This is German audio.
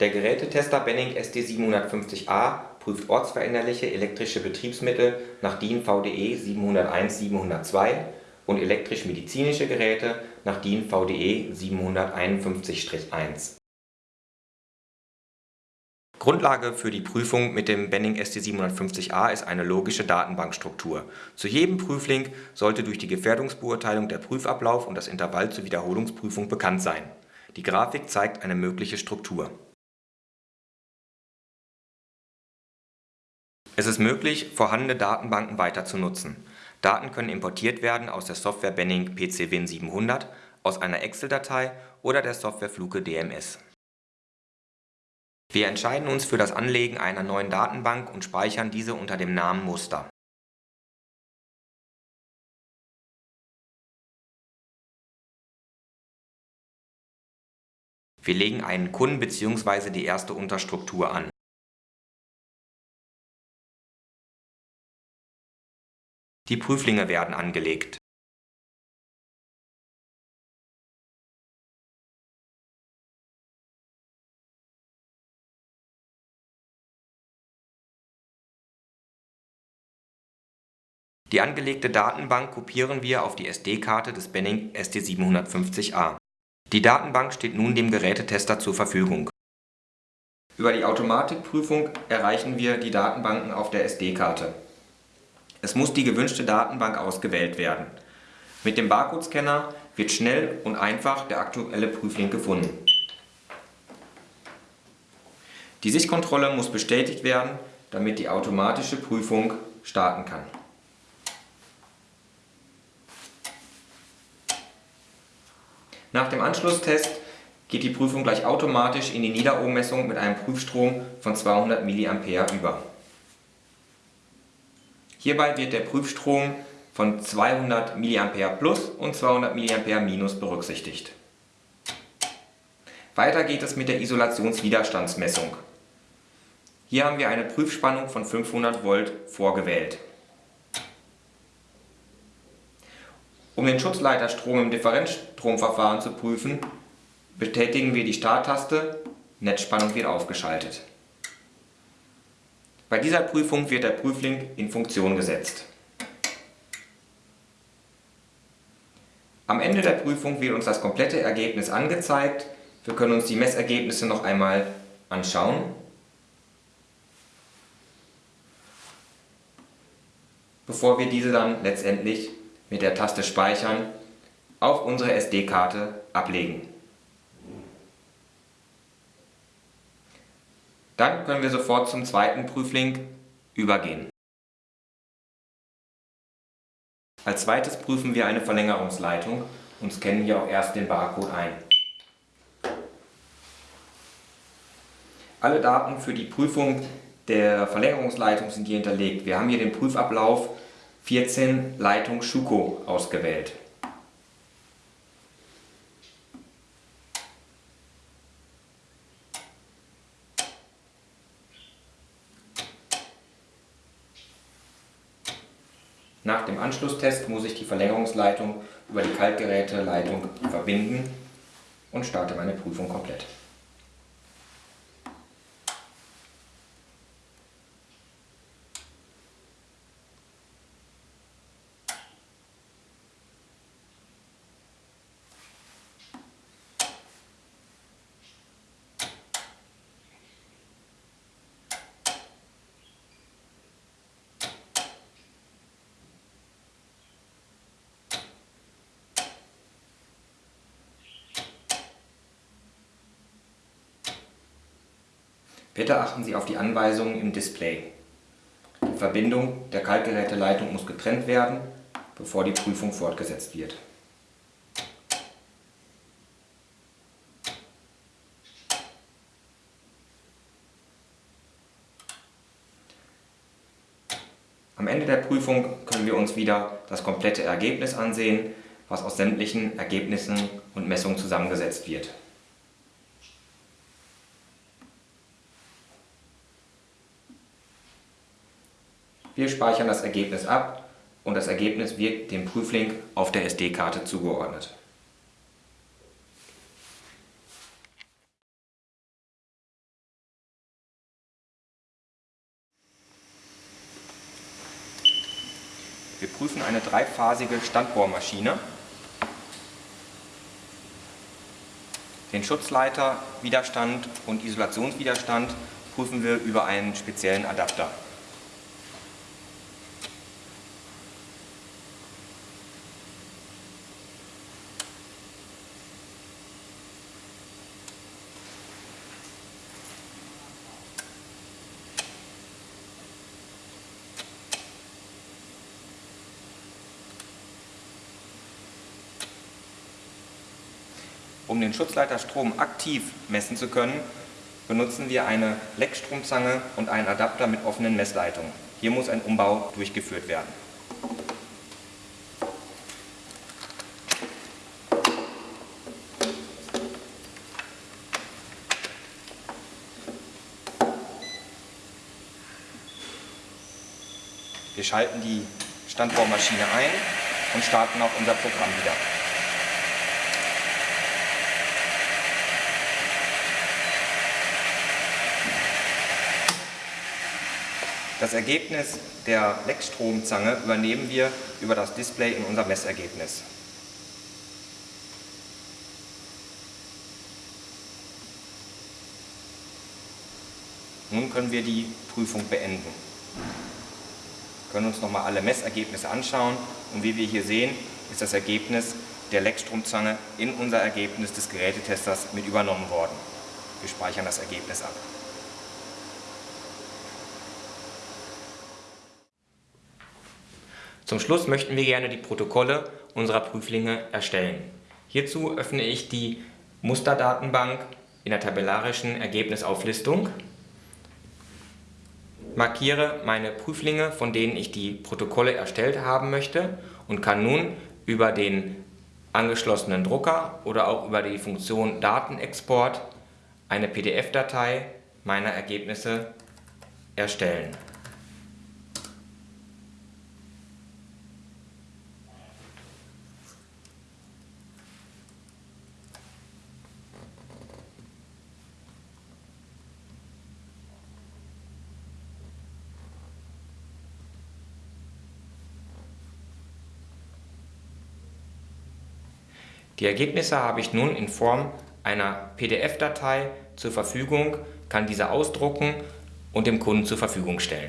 Der Gerätetester Benning ST750A prüft ortsveränderliche elektrische Betriebsmittel nach DIN VDE 701-702 und elektrisch-medizinische Geräte nach DIN VDE 751-1. Grundlage für die Prüfung mit dem Benning ST750A ist eine logische Datenbankstruktur. Zu jedem Prüfling sollte durch die Gefährdungsbeurteilung der Prüfablauf und das Intervall zur Wiederholungsprüfung bekannt sein. Die Grafik zeigt eine mögliche Struktur. Es ist möglich, vorhandene Datenbanken weiter zu nutzen. Daten können importiert werden aus der Software Benning PC-Win 700, aus einer Excel-Datei oder der Software Fluke DMS. Wir entscheiden uns für das Anlegen einer neuen Datenbank und speichern diese unter dem Namen Muster. Wir legen einen Kunden bzw. die erste Unterstruktur an. Die Prüflinge werden angelegt. Die angelegte Datenbank kopieren wir auf die SD-Karte des Benning ST750A. Die Datenbank steht nun dem Gerätetester zur Verfügung. Über die Automatikprüfung erreichen wir die Datenbanken auf der SD-Karte. Es muss die gewünschte Datenbank ausgewählt werden. Mit dem Barcode-Scanner wird schnell und einfach der aktuelle Prüfling gefunden. Die Sichtkontrolle muss bestätigt werden, damit die automatische Prüfung starten kann. Nach dem Anschlusstest geht die Prüfung gleich automatisch in die Niederohmmessung mit einem Prüfstrom von 200 mA über. Hierbei wird der Prüfstrom von 200 mA plus und 200 mA minus berücksichtigt. Weiter geht es mit der Isolationswiderstandsmessung. Hier haben wir eine Prüfspannung von 500 Volt vorgewählt. Um den Schutzleiterstrom im Differenzstromverfahren zu prüfen, betätigen wir die Starttaste, Netzspannung wird aufgeschaltet. Bei dieser Prüfung wird der Prüfling in Funktion gesetzt. Am Ende der Prüfung wird uns das komplette Ergebnis angezeigt. Wir können uns die Messergebnisse noch einmal anschauen. Bevor wir diese dann letztendlich mit der Taste Speichern auf unsere SD-Karte ablegen. Dann können wir sofort zum zweiten Prüfling übergehen. Als zweites prüfen wir eine Verlängerungsleitung und scannen hier auch erst den Barcode ein. Alle Daten für die Prüfung der Verlängerungsleitung sind hier hinterlegt. Wir haben hier den Prüfablauf 14 Leitung Schuko ausgewählt. Nach dem Anschlusstest muss ich die Verlängerungsleitung über die Kaltgeräteleitung verbinden und starte meine Prüfung komplett. Bitte achten Sie auf die Anweisungen im Display. Die Verbindung der Kaltgeräteleitung muss getrennt werden, bevor die Prüfung fortgesetzt wird. Am Ende der Prüfung können wir uns wieder das komplette Ergebnis ansehen, was aus sämtlichen Ergebnissen und Messungen zusammengesetzt wird. Wir speichern das Ergebnis ab und das Ergebnis wird dem Prüflink auf der SD-Karte zugeordnet. Wir prüfen eine dreiphasige Standbohrmaschine, den Schutzleiter, Widerstand und Isolationswiderstand prüfen wir über einen speziellen Adapter. Um den Schutzleiterstrom aktiv messen zu können, benutzen wir eine Leckstromzange und einen Adapter mit offenen Messleitungen. Hier muss ein Umbau durchgeführt werden. Wir schalten die Standbohrmaschine ein und starten auch unser Programm wieder. Das Ergebnis der Leckstromzange übernehmen wir über das Display in unser Messergebnis. Nun können wir die Prüfung beenden. Wir können uns nochmal alle Messergebnisse anschauen und wie wir hier sehen, ist das Ergebnis der Leckstromzange in unser Ergebnis des Gerätetesters mit übernommen worden. Wir speichern das Ergebnis ab. Zum Schluss möchten wir gerne die Protokolle unserer Prüflinge erstellen. Hierzu öffne ich die Musterdatenbank in der tabellarischen Ergebnisauflistung, markiere meine Prüflinge, von denen ich die Protokolle erstellt haben möchte und kann nun über den angeschlossenen Drucker oder auch über die Funktion Datenexport eine PDF-Datei meiner Ergebnisse erstellen. Die Ergebnisse habe ich nun in Form einer PDF-Datei zur Verfügung, kann diese ausdrucken und dem Kunden zur Verfügung stellen.